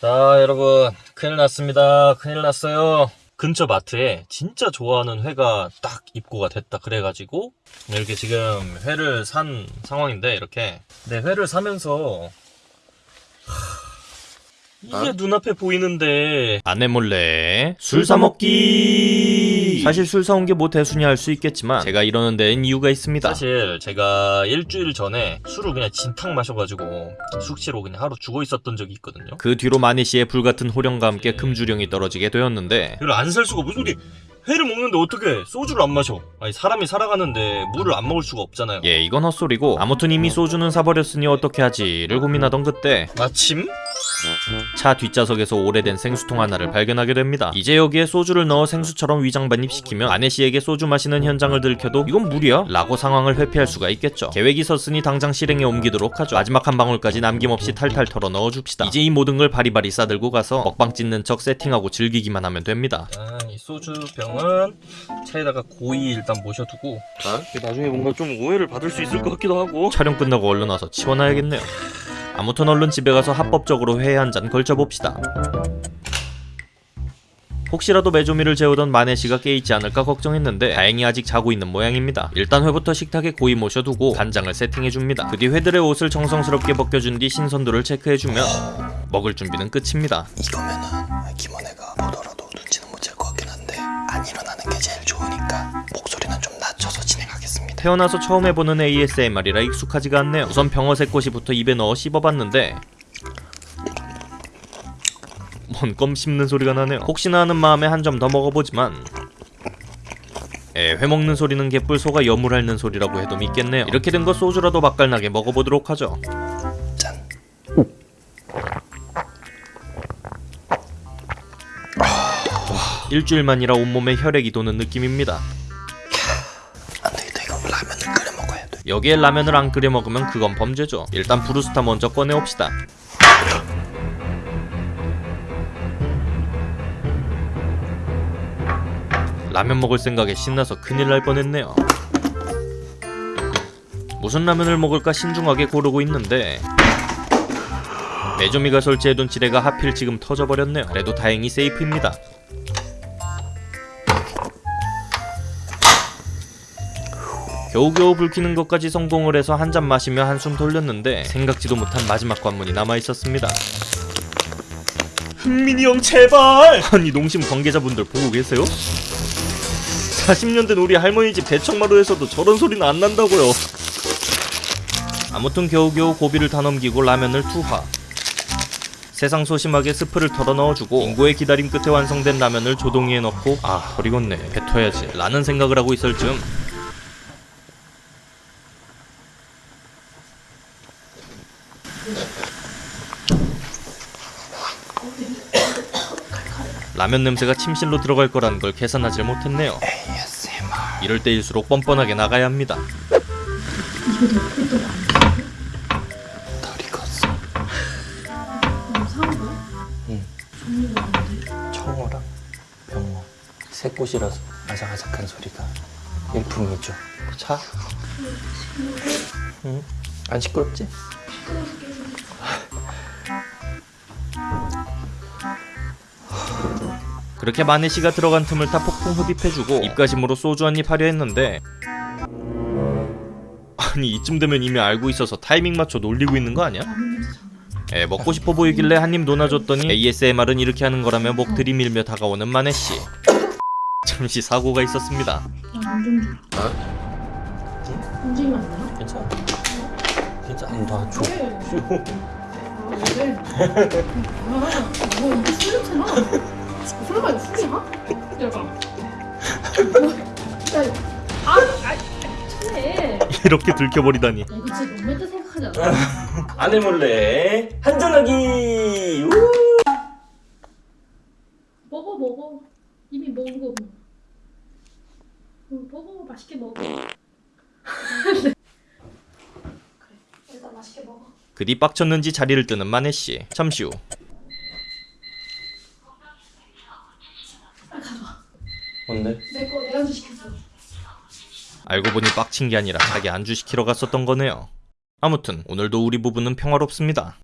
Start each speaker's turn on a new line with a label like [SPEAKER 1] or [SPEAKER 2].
[SPEAKER 1] 자 여러분 큰일 났습니다. 큰일 났어요. 근처 마트에 진짜 좋아하는 회가 딱 입고가 됐다 그래가지고 이렇게 지금 회를 산 상황인데 이렇게. 네 회를 사면서 하, 이게 눈앞에 보이는데. 아내 몰래 술 사 먹기. 사실 술 사온 게 뭐 대수냐 할수 있겠지만 제가 이러는 데는 이유가 있습니다. 사실 제가 일주일 전에 술을 그냥 진탕 마셔가지고 숙취로 그냥 하루 죽어 있었던 적이 있거든요. 그 뒤로 마니 씨의 불같은 호령과 함께 금주령이 떨어지게 되었는데 이걸 안 살 수가 무슨 소리. 회를 먹는데 어떻게 소주를 안 마셔? 아니 사람이 살아가는데 물을 안 먹을 수가 없잖아요. 예 이건 헛소리고 아무튼 이미 소주는 사버렸으니 어떻게 하지를 고민하던 그때 마침 차 뒷좌석에서 오래된 생수통 하나를 발견하게 됩니다. 이제 여기에 소주를 넣어 생수처럼 위장 반입시키면 아내 씨에게 소주 마시는 현장을 들켜도 이건 무리야? 라고 상황을 회피할 수가 있겠죠. 계획이 섰으니 당장 실행에 옮기도록 하죠. 마지막 한 방울까지 남김없이 탈탈 털어 넣어줍시다. 이제 이 모든 걸 바리바리 싸들고 가서 먹방 찍는 척 세팅하고 즐기기만 하면 됩니다. 아, 이 소주 병은 차에다가 고이 일단 모셔두고 나중에 뭔가 좀 오해를 받을 수 있을 것 같기도 하고 촬영 끝나고 얼른 와서 치워놔야겠네요. 아무튼 얼른 집에 가서 합법적으로 회 한 잔 걸쳐봅시다. 혹시라도 메조미를 재우던 마네씨가 깨있지 않을까 걱정했는데 다행히 아직 자고 있는 모양입니다. 일단 회부터 식탁에 고이 모셔두고 간장을 세팅해줍니다. 그 뒤 회들의 옷을 정성스럽게 벗겨준 뒤 신선도를 체크해주면 먹을 준비는 끝입니다.
[SPEAKER 2] 이거면은 김원혜가 보더라도 눈치는 못 챌 것 같긴 한데 안 일어나는 게 제일 좋으니까 목소리는 좀 진행하겠습니다.
[SPEAKER 1] 태어나서 처음 해보는 ASMR이라 익숙하지가 않네요. 우선 병어새 꼬시부터 입에 넣어 씹어봤는데 뭔껌 씹는 소리가 나네요. 혹시나 하는 마음에 한 점 더 먹어보지만 에, 회 먹는 소리는 개뿔 소가 여물 핥는 소리라고 해도 믿겠네요. 이렇게 된 거 소주라도 맛깔나게 먹어보도록 하죠.
[SPEAKER 2] 짠.
[SPEAKER 1] 일주일만이라 온몸에 혈액이 도는 느낌입니다. 여기에 라면을 안 끓여 먹으면 그건 범죄죠. 일단 브루스타 먼저 꺼내옵시다. 라면 먹을 생각에 신나서 큰일 날 뻔했네요. 무슨 라면을 먹을까 신중하게 고르고 있는데 메조미가 설치해둔 지뢰가 하필 지금 터져버렸네요. 그래도 다행히 세이프입니다. 겨우겨우 불키는 것까지 성공을 해서 한 잔 마시며 한숨 돌렸는데 생각지도 못한 마지막 관문이 남아있었습니다. 흥민이 형 제발! 아니 농심 관계자분들 보고 계세요? 40년 된 우리 할머니 집 대청마루에서도 저런 소리는 안 난다고요. 아무튼 겨우겨우 고비를 다 넘기고 라면을 투하. 세상 소심하게 스프를 털어 넣어주고 인고의 기다림 끝에 완성된 라면을 조동이에 넣고 아 버리겠네 뱉어야지 라는 생각을 하고 있을 즈음 라면 냄새가 침실로 들어갈 거라는 걸 계산하지 못했네요. 이럴 때일수록 뻔뻔하게 나가야 합니다.
[SPEAKER 2] 꽃이라서 아삭아삭한 소리가 일품이죠. 차? 응? 안 시끄럽지?
[SPEAKER 1] 그렇게 마네 씨가 들어간 틈을 타 폭풍 흡입해주고 입가심으로 소주 한 입 하려 했는데 아니 이쯤 되면 이미 알고 있어서 타이밍 맞춰 놀리고 있는 거 아니야? 에 먹고 싶어 보이길래 한 입 논아줬더니 ASMR은 이렇게 하는 거라며 목 들이밀며 다가오는 마네 씨. 잠시 사고가 있었습니다.
[SPEAKER 3] 안좀 줘.
[SPEAKER 2] 어?
[SPEAKER 3] 움직이면 안 돼요?
[SPEAKER 2] 괜찮아. 진짜 안 줘.
[SPEAKER 3] 아, 네. 아, 뭐 이게 술이잖아. 설마 이거 술이야? 약간. 야, 아, 아,
[SPEAKER 1] 이렇게 들켜버리다니.
[SPEAKER 3] 이거 진짜 너무했다 생각하지 않아?
[SPEAKER 1] 아내 몰래 한잔하기.
[SPEAKER 3] 먹어, 먹어. 이미 먹은 거. 응, 먹어, 맛있게 먹어. 그래, 일단 맛있게 먹어.
[SPEAKER 1] 그뒤 빡쳤는지 자리를 뜨는 마네 씨. 잠시 후
[SPEAKER 3] 빨리 가져와.
[SPEAKER 2] 뭔데?
[SPEAKER 3] 내 거, 내가 주 시켰어.
[SPEAKER 1] 알고 보니 빡친 게 아니라 자기 안주 시키러 갔었던 거네요. 아무튼 오늘도 우리 부부는 평화롭습니다.